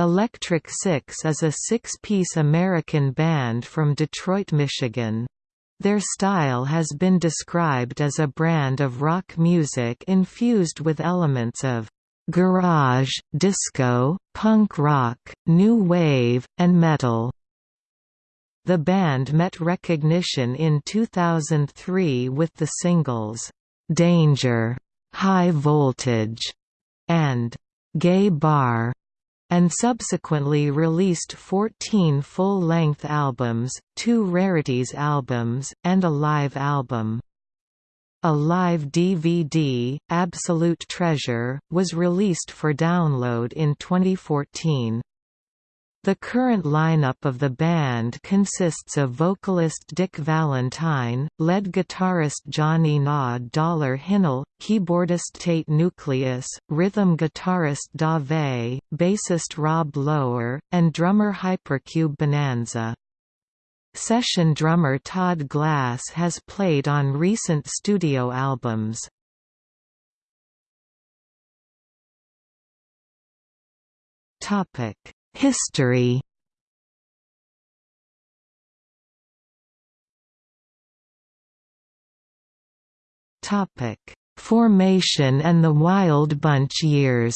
Electric Six is a six-piece American band from Detroit, Michigan. Their style has been described as a brand of rock music infused with elements of garage, disco, punk rock, new wave, and metal. The band met recognition in 2003 with the singles, "'Danger", "'High Voltage", and "'Gay Bar' and subsequently released 14 full-length albums, two rarities albums, and a live album. A live DVD, Absolute Treasure, was released for download in 2014. The current lineup of the band consists of vocalist Dick Valentine, lead guitarist Johnny Naw Dollar Hinnell, keyboardist Tait Nucleus, rhythm guitarist Dave, bassist Rob Lower, and drummer Hypercube Bonanza. Session drummer Todd Glass has played on recent studio albums. Topic History Topic: Formation and the Wild Bunch years.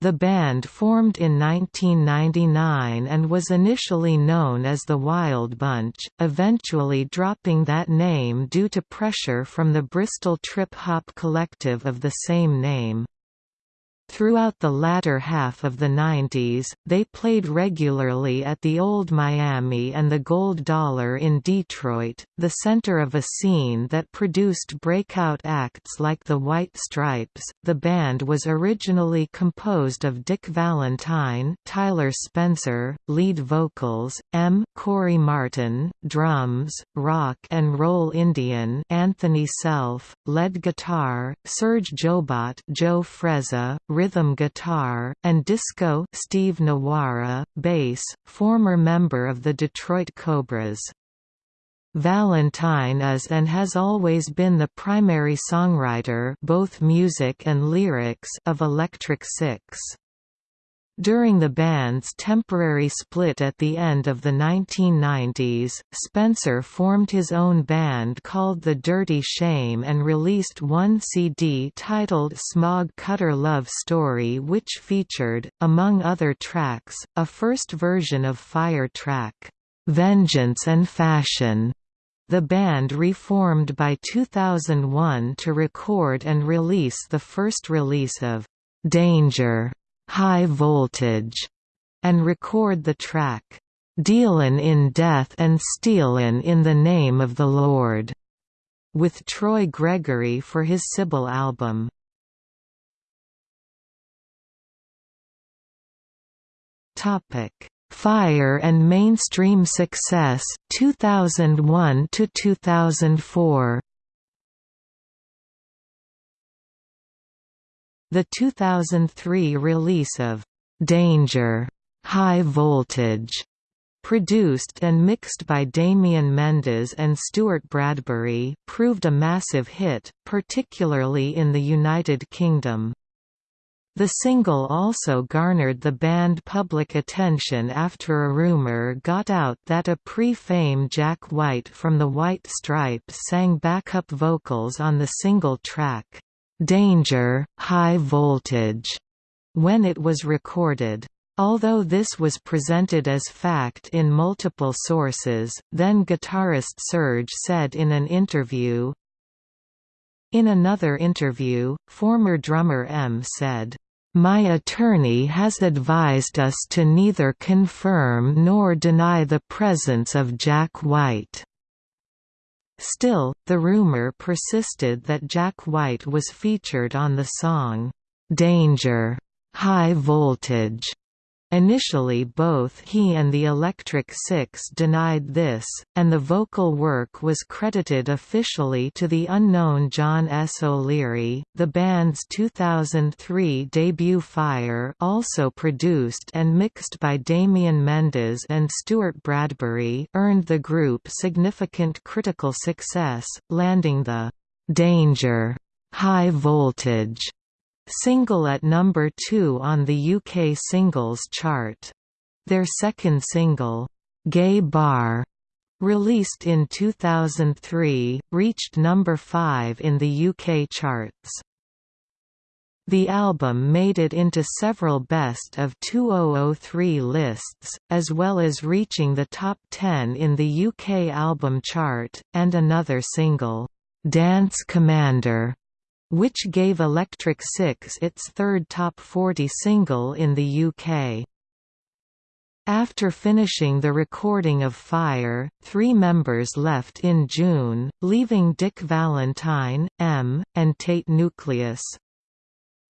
The band formed in 1999 and was initially known as the Wild Bunch, eventually dropping that name due to pressure from the Bristol trip-hop collective of the same name. Throughout the latter half of the 90s, they played regularly at the Old Miami and the Gold Dollar in Detroit, the center of a scene that produced breakout acts like the White Stripes. The band was originally composed of Dick Valentine, Tyler Spencer, lead vocals, M. Corey Martin, drums, rock and roll Indian, Anthony Selph, lead guitar, Surge Joebot, Joe Frezza, rhythm guitar, and disco Steve Nawara, bass, former member of the Detroit Cobras. Valentine is and has always been the primary songwriter both music and lyrics of Electric Six. During the band's temporary split at the end of the 1990s, Spencer formed his own band called The Dirty Shame and released one CD titled Smog Cutter Love Story which featured, among other tracks, a first version of Fire track, "'Vengeance and Fashion' The band reformed by 2001 to record and release the first release of "'Danger' High Voltage, and record the track, Dealin' in Death and Stealin' in the Name of the Lord, with Troy Gregory for his Sybil album. Topic: Fire and mainstream success 2001 to 2004. The 2003 release of Danger, High Voltage, produced and mixed by Damian Mendis and Stuart Bradbury, proved a massive hit, particularly in the United Kingdom. The single also garnered the band public attention after a rumor got out that a pre-fame Jack White from the White Stripes sang backup vocals on the single track. Danger, High Voltage, when it was recorded. Although this was presented as fact in multiple sources, then guitarist Surge said in an interview, In another interview, former drummer M said, my attorney has advised us to neither confirm nor deny the presence of Jack White. Still, the rumor persisted that Jack White was featured on the song, "'Danger' High Voltage' Initially both he and the Electric Six denied this, and the vocal work was credited officially to the unknown John S. O'Leary. The band's 2003 debut Fire also produced and mixed by Damian Mendis and Stuart Bradbury earned the group significant critical success, landing the «Danger» high voltage single at number 2 on the UK singles chart. Their second single, Gay Bar, released in 2003, reached number 5 in the UK charts. The album made it into several Best of 2003 lists, as well as reaching the top 10 in the UK album chart, and another single, "'Dance Commander' which gave Electric Six its third top 40 single in the UK. After finishing the recording of Fire, three members left in June, leaving Dick Valentine, M, and Tait Nucleus.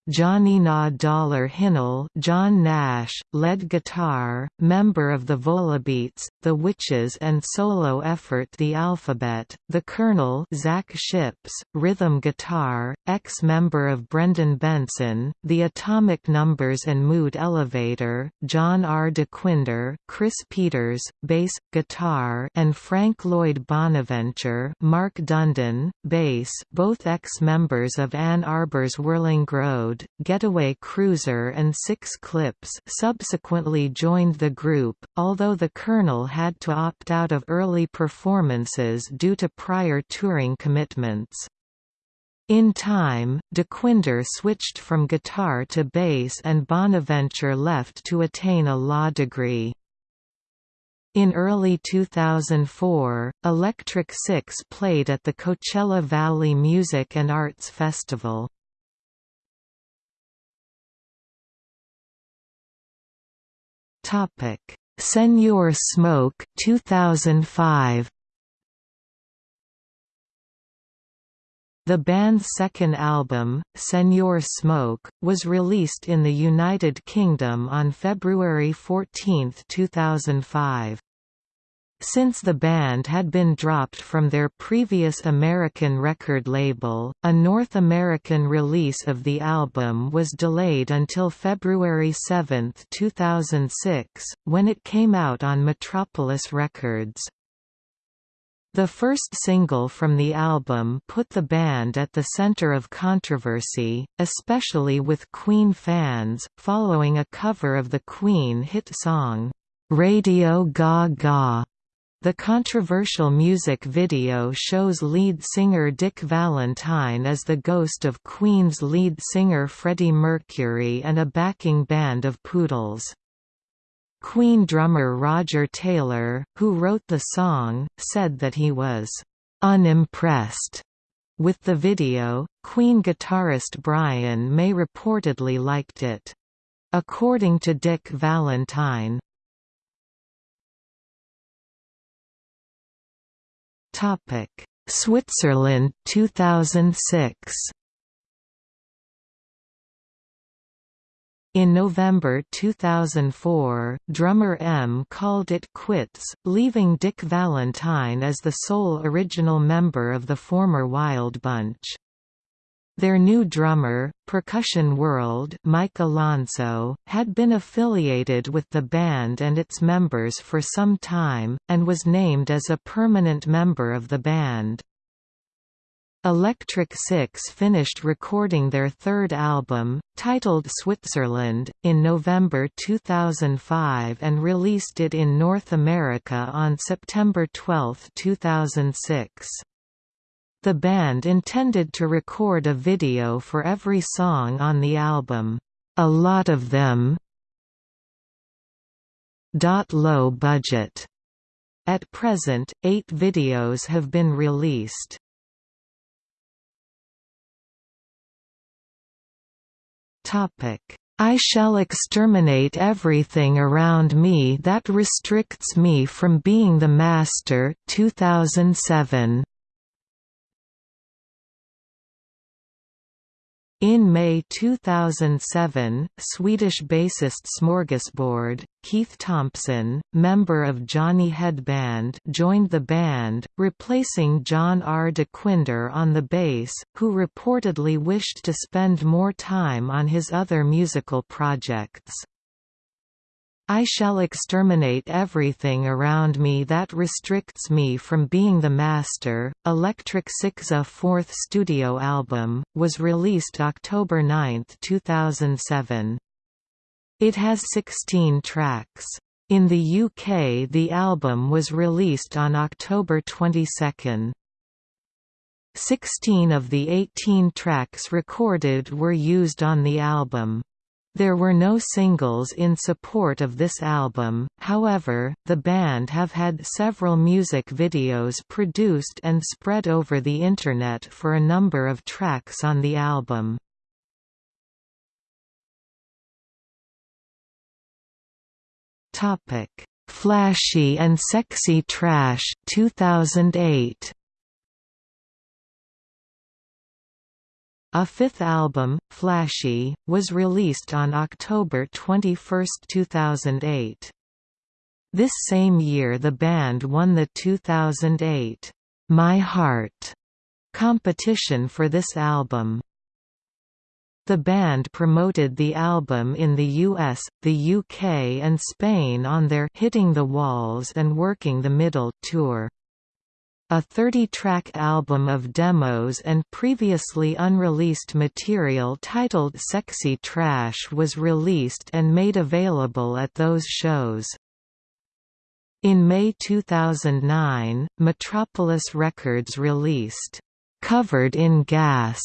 Johnny Na Dollar Hinnell John Nash, lead guitar, member of the Volebeats, The Witches and solo effort The Alphabet, The Colonel Zach Shipps, rhythm guitar, ex-member of Brendan Benson, The Atomic Numbers and Mood Elevator, John R. Dequindre, Chris Peters, bass, guitar and Frank Lloyd Bonaventure Mark Dundon, bass both ex-members of Ann Arbor's Whirling Road Getaway Cruiser and Six Clips subsequently joined the group, although the Colonel had to opt out of early performances due to prior touring commitments. In time, Dequindre switched from guitar to bass and Bonaventure left to attain a law degree. In early 2004, Electric Six played at the Coachella Valley Music and Arts Festival. Topic: Senor Smoke 2005. The band's second album, Senor Smoke, was released in the United Kingdom on February 14, 2005. Since the band had been dropped from their previous American record label, a North American release of the album was delayed until February 7, 2006, when it came out on Metropolis Records. The first single from the album put the band at the center of controversy, especially with Queen fans, following a cover of the Queen hit song, "'Radio Ga Ga' The controversial music video shows lead singer Dick Valentine as the ghost of Queen's lead singer Freddie Mercury and a backing band of poodles. Queen drummer Roger Taylor, who wrote the song, said that he was unimpressed with the video. Queen guitarist Brian May reportedly liked it. According to Dick Valentine, Topic: Switzerland 2006. In November 2004, drummer M called it quits, leaving Dick Valentine as the sole original member of the former Wild Bunch. Their new drummer, Percussion World Mike Alonso, had been affiliated with the band and its members for some time, and was named as a permanent member of the band. Electric Six finished recording their third album, titled Switzerland, in November 2005 and released it in North America on September 12, 2006. The band intended to record a video for every song on the album, a lot of them. Low budget. At present, eight videos have been released. I shall exterminate everything around me that restricts me from being the master 2007. In May 2007, Swedish bassist Smorgasbord, Keith Thompson, member of Johnny Headband joined the band, replacing John R. Dequindre on the bass, who reportedly wished to spend more time on his other musical projects. I shall exterminate everything around me that restricts me from being the master. Electric Six's fourth studio album was released October 9, 2007. It has 16 tracks. In the UK the album was released on October 22. Sixteen of the 18 tracks recorded were used on the album. There were no singles in support of this album, however, the band have had several music videos produced and spread over the Internet for a number of tracks on the album. Flashy and Sexy Trash 2008 A fifth album, Flashy, was released on October 21, 2008. This same year the band won the 2008 My Heart competition for this album. The band promoted the album in the US, the UK and Spain on their Hitting the Walls and Working the Middle tour. A 30-track album of demos and previously unreleased material titled Sexy Trash was released and made available at those shows. In May 2009, Metropolis Records released, "'Covered in Gas'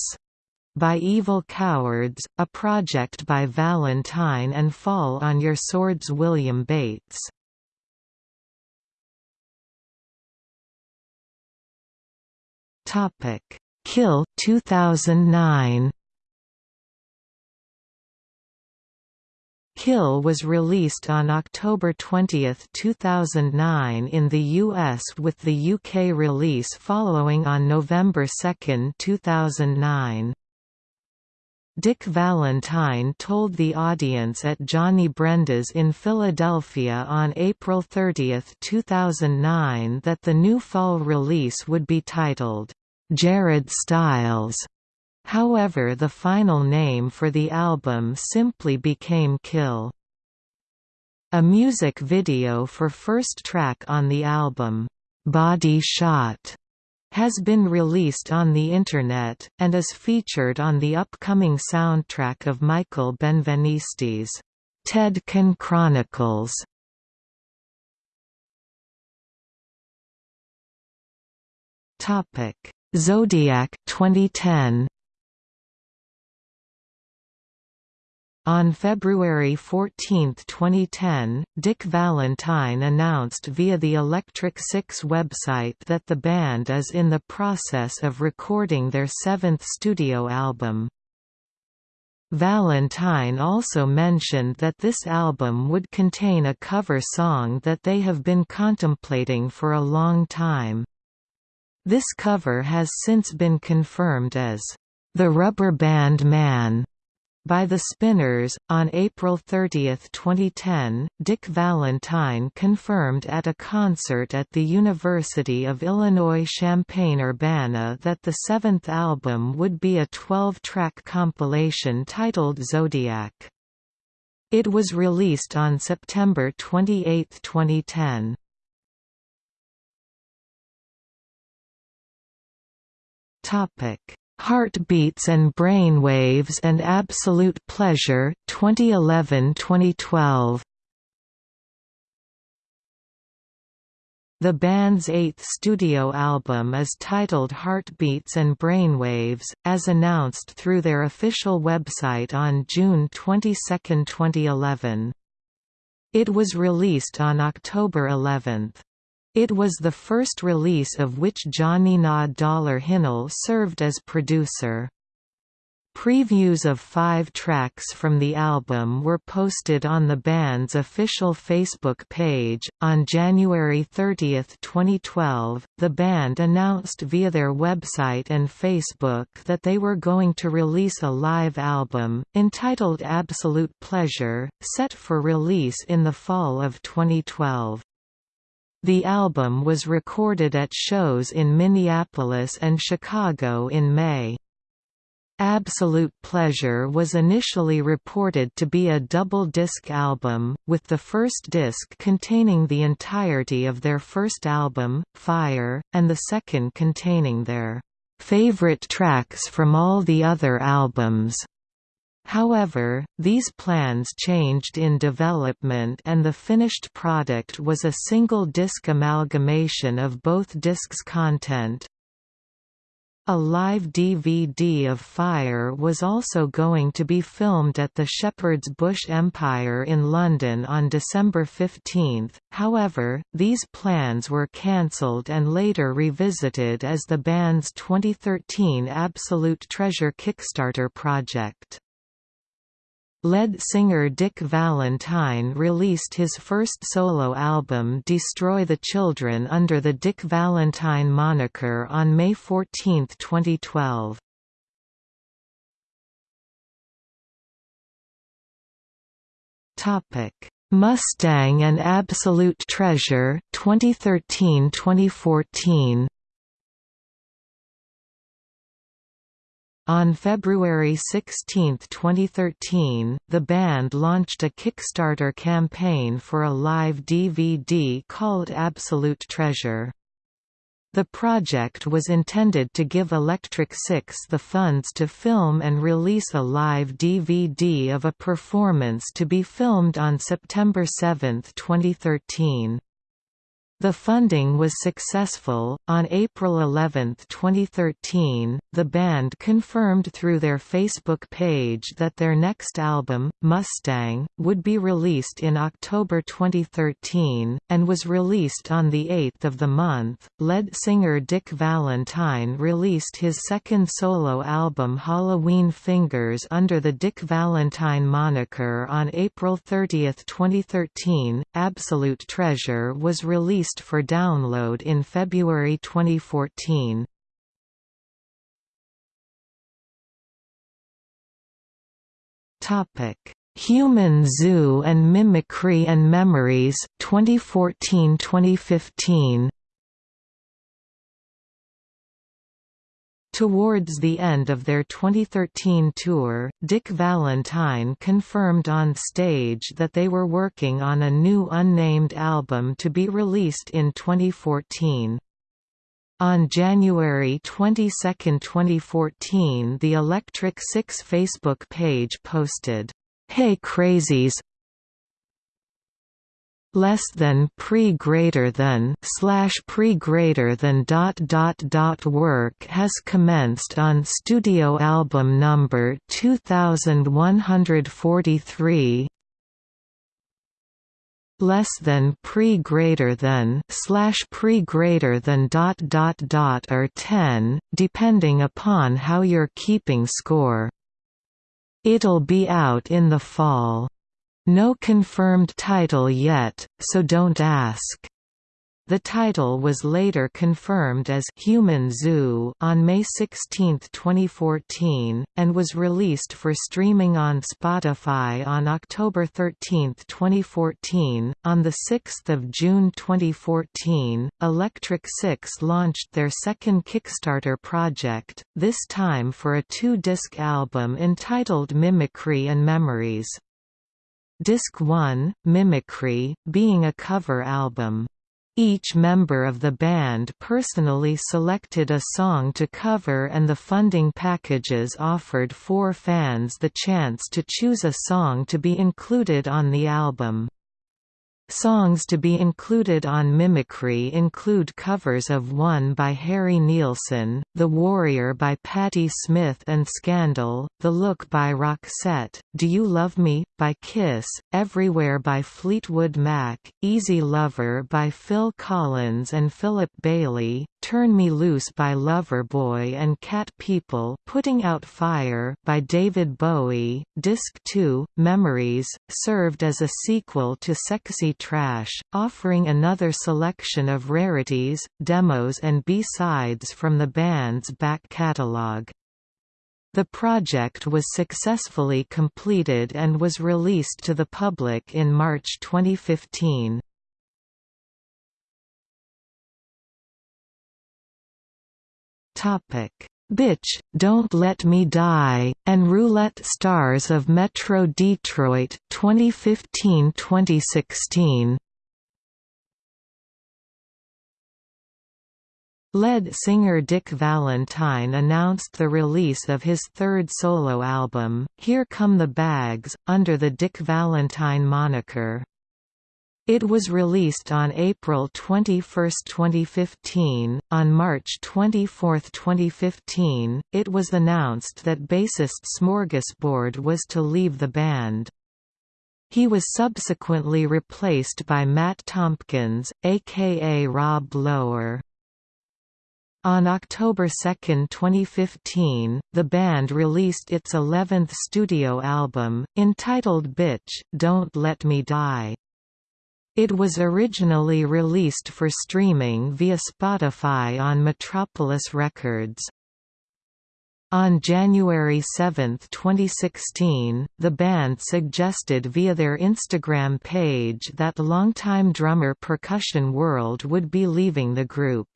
by Evil Cowards, a project by Valentine and Fall on Your Swords William Bates. Topic: Kill 2009. Kill was released on October 20, 2009 in the US with the UK release following on November 2, 2009. Dick Valentine told the audience at Johnny Brenda's in Philadelphia on April 30, 2009 that the new fall release would be titled, Jared Styles. However the final name for the album simply became Kill. A music video for first track on the album, Body Shot, has been released on the Internet, and is featured on the upcoming soundtrack of Michael Benveniste's Tedkin Chronicles. Topic Zodiac 2010 On February 14, 2010, Dick Valentine announced via the Electric Six website that the band is in the process of recording their seventh studio album. Valentine also mentioned that this album would contain a cover song that they have been contemplating for a long time. This cover has since been confirmed as The Rubber Band Man by the Spinners. On April 30, 2010, Dick Valentine confirmed at a concert at the University of Illinois Champaign-Urbana that the seventh album would be a 12-track compilation titled Zodiac. It was released on September 28, 2010. Heartbeats and Brainwaves and Absolute Pleasure 2011-2012. The band's eighth studio album is titled Heartbeats and Brainwaves, as announced through their official website on June 22, 2011. It was released on October 11. It was the first release of which Johnny Nah Dollar Hinnell served as producer. Previews of five tracks from the album were posted on the band's official Facebook page. On January 30, 2012, the band announced via their website and Facebook that they were going to release a live album, entitled Absolute Pleasure, set for release in the fall of 2012. The album was recorded at shows in Minneapolis and Chicago in May. Absolute Pleasure was initially reported to be a double-disc album, with the first disc containing the entirety of their first album, Fire, and the second containing their favorite tracks from all the other albums. However, these plans changed in development and the finished product was a single-disc amalgamation of both discs' content. A live DVD of Fire was also going to be filmed at the Shepherd's Bush Empire in London on December 15, however, these plans were cancelled and later revisited as the band's 2013 Absolute Treasure Kickstarter project. Lead singer Dick Valentine released his first solo album Destroy the Children under the Dick Valentine moniker on May 14, 2012. Mustang and Absolute Treasure 2013-2014 On February 16, 2013, the band launched a Kickstarter campaign for a live DVD called Absolute Treasure. The project was intended to give Electric Six the funds to film and release a live DVD of a performance to be filmed on September 7, 2013. The funding was successful. On April 11, 2013, the band confirmed through their Facebook page that their next album, Mustang, would be released in October 2013, and was released on the 8th of the month. Lead singer Dick Valentine released his second solo album Halloween Fingers under the Dick Valentine moniker on April 30, 2013. Absolute Treasure was released released for download in February 2014. Topic: Human Zoo and Mimicry and Memories 2014-2015. Towards the end of their 2013 tour, Dick Valentine confirmed on stage that they were working on a new unnamed album to be released in 2014. On January 22, 2014 the Electric Six Facebook page posted, "'Hey Crazies, less than pre greater than slash pre greater than dot dot dot work has commenced on studio album number 2143 less than pre greater than slash pre greater than dot dot dot or 10 depending upon how you're keeping score. It'll be out in the fall no confirmed title yet, so don't ask. The title was later confirmed as Human Zoo on May 16, 2014, and was released for streaming on Spotify on October 13, 2014. On the 6th of June 2014, Electric Six launched their second Kickstarter project, this time for a two-disc album entitled Mimicry and Memories. Disc 1, Mimicry, being a cover album. Each member of the band personally selected a song to cover and the funding packages offered four fans the chance to choose a song to be included on the album. Songs to be included on Mimicry include covers of One by Harry Nilsson, The Warrior by Patti Smith and Scandal, The Look by Roxette, Do You Love Me? By Kiss, Everywhere by Fleetwood Mac, Easy Lover by Phil Collins and Philip Bailey, Turn Me Loose by Loverboy and Cat People Putting Out Fire by David Bowie. Disc 2, Memories, served as a sequel to Sexy Trash, offering another selection of rarities, demos and B-sides from the band's back catalogue. The project was successfully completed and was released to the public in March 2015. Topic: Bitch, Don't Let Me Die, and Roulette Stars of Metro Detroit 2015-2016. Lead singer Dick Valentine announced the release of his third solo album, Here Come the Bags, under the Dick Valentine moniker. It was released on April 21, 2015. On March 24, 2015, it was announced that bassist Smorgasbord was to leave the band. He was subsequently replaced by Matt Tompkins, aka Rob Lower. On October 2, 2015, the band released its 11th studio album, entitled Bitch, Don't Let Me Die. It was originally released for streaming via Spotify on Metropolis Records. On January 7, 2016, the band suggested via their Instagram page that longtime drummer Percussion World would be leaving the group.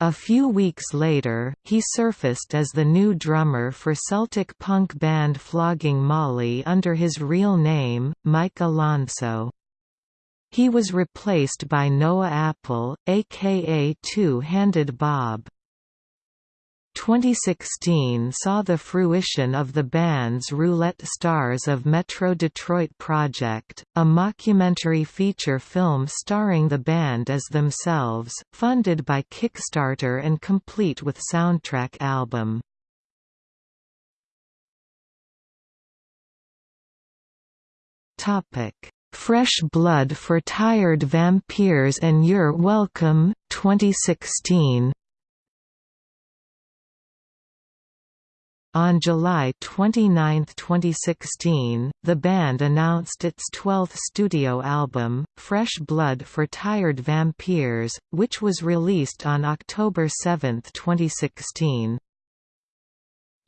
A few weeks later, he surfaced as the new drummer for Celtic punk band Flogging Molly under his real name, Mike Alonso. He was replaced by Noah Apple, aka Two-Handed Bob. 2016 saw the fruition of the band's Roulette Stars of Metro Detroit project, a mockumentary feature film starring the band as themselves, funded by Kickstarter and complete with soundtrack album. Fresh Blood for Tired Vampires and You're Welcome, 2016 On July 29, 2016, the band announced its 12th studio album, Fresh Blood for Tired Vampires, which was released on October 7, 2016.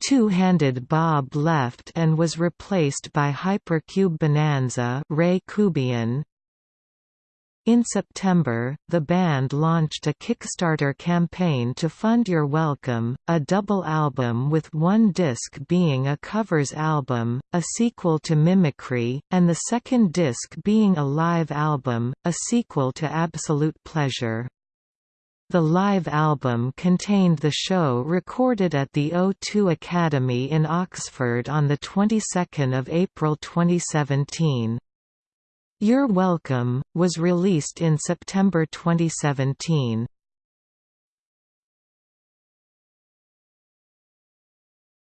Two-handed Bob left and was replaced by Hypercube Bonanza Ray Kubian. In September, the band launched a Kickstarter campaign to fund You're Welcome, a double album with one disc being a covers album, a sequel to Mimicry, and the second disc being a live album, a sequel to Absolute Pleasure. The live album contained the show recorded at the O2 Academy in Oxford on the 22nd of April 2017. You're Welcome was released in September 2017.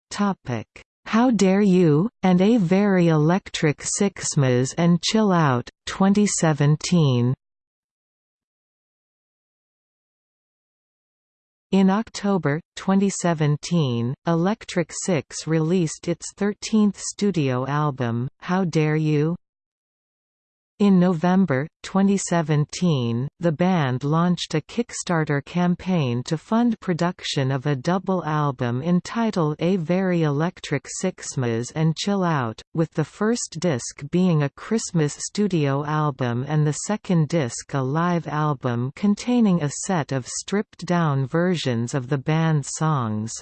Topic: How Dare You and A Very Electric Sixmas and Chill Out 2017. In October, 2017, Electric Six released its 13th studio album, How Dare You? In November, 2017, the band launched a Kickstarter campaign to fund production of a double album entitled A Very Electric Sixmas and Chill Out, with the first disc being a Christmas studio album and the second disc a live album containing a set of stripped-down versions of the band's songs.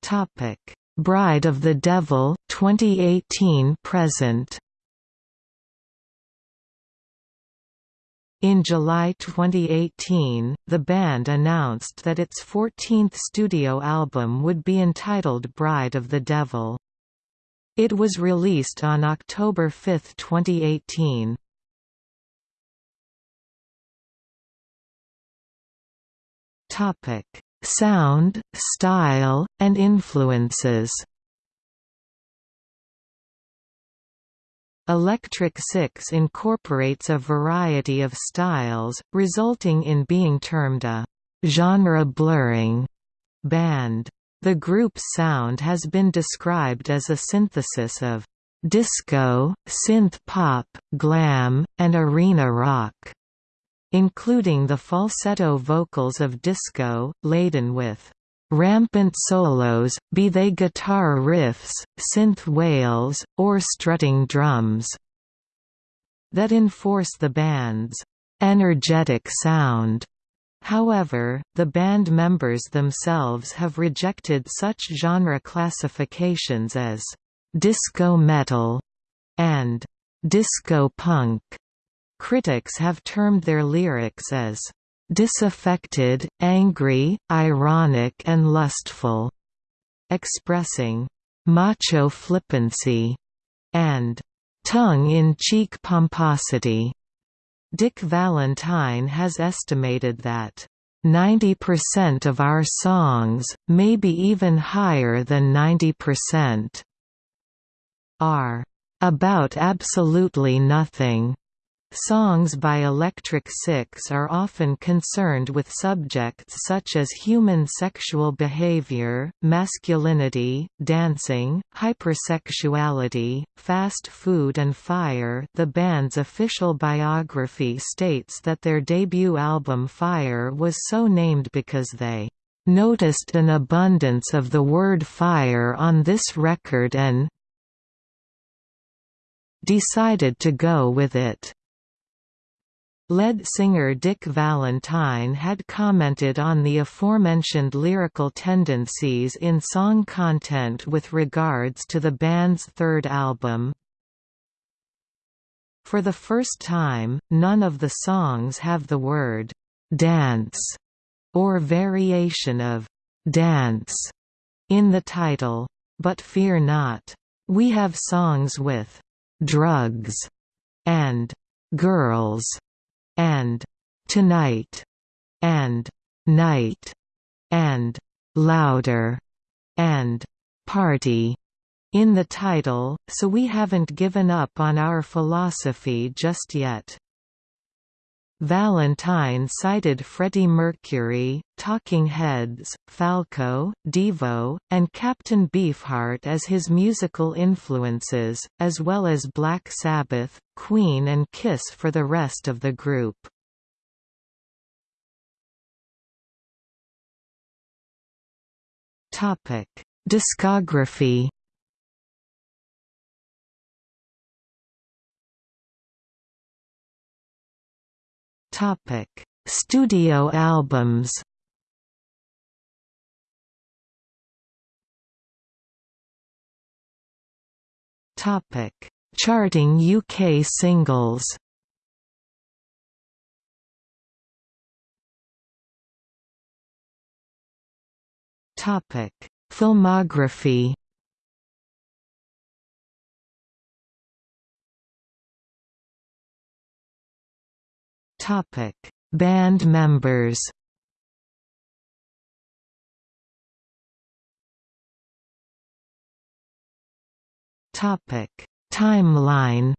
Topic Bride of the Devil 2018 present In July 2018, the band announced that its 14th studio album would be entitled Bride of the Devil. It was released on October 5, 2018. Topic: sound, style, and influences. Electric Six incorporates a variety of styles, resulting in being termed a genre-blurring band. The group's sound has been described as a synthesis of disco, synth pop, glam, and arena rock including the falsetto vocals of disco, laden with rampant solos, be they guitar riffs, synth wails, or strutting drums, that enforce the band's energetic sound. However, the band members themselves have rejected such genre classifications as disco metal and disco punk. Critics have termed their lyrics as disaffected, angry, ironic and lustful, expressing macho flippancy and tongue-in-cheek pomposity. Dick Valentine has estimated that 90% of our songs, maybe even higher than 90%, are about absolutely nothing. Songs by Electric Six are often concerned with subjects such as human sexual behavior, masculinity, dancing, hypersexuality, fast food and fire the band's official biography states that their debut album Fire was so named because they "...noticed an abundance of the word fire on this record and decided to go with it." Lead singer Dick Valentine had commented on the aforementioned lyrical tendencies in song content with regards to the band's third album. For the first time, none of the songs have the word «dance» or variation of «dance» in the title. But fear not. We have songs with «drugs» and «girls» and tonight and night and louder and party in the title, so we haven't given up on our philosophy just yet. Valentine cited Freddie Mercury, Talking Heads, Falco, Devo, and Captain Beefheart as his musical influences, as well as Black Sabbath, Queen and Kiss for the rest of the group. Discography Topic: Studio albums. Topic: Charting UK singles. Topic: Filmography. Topic: Band members. Topic: Timeline.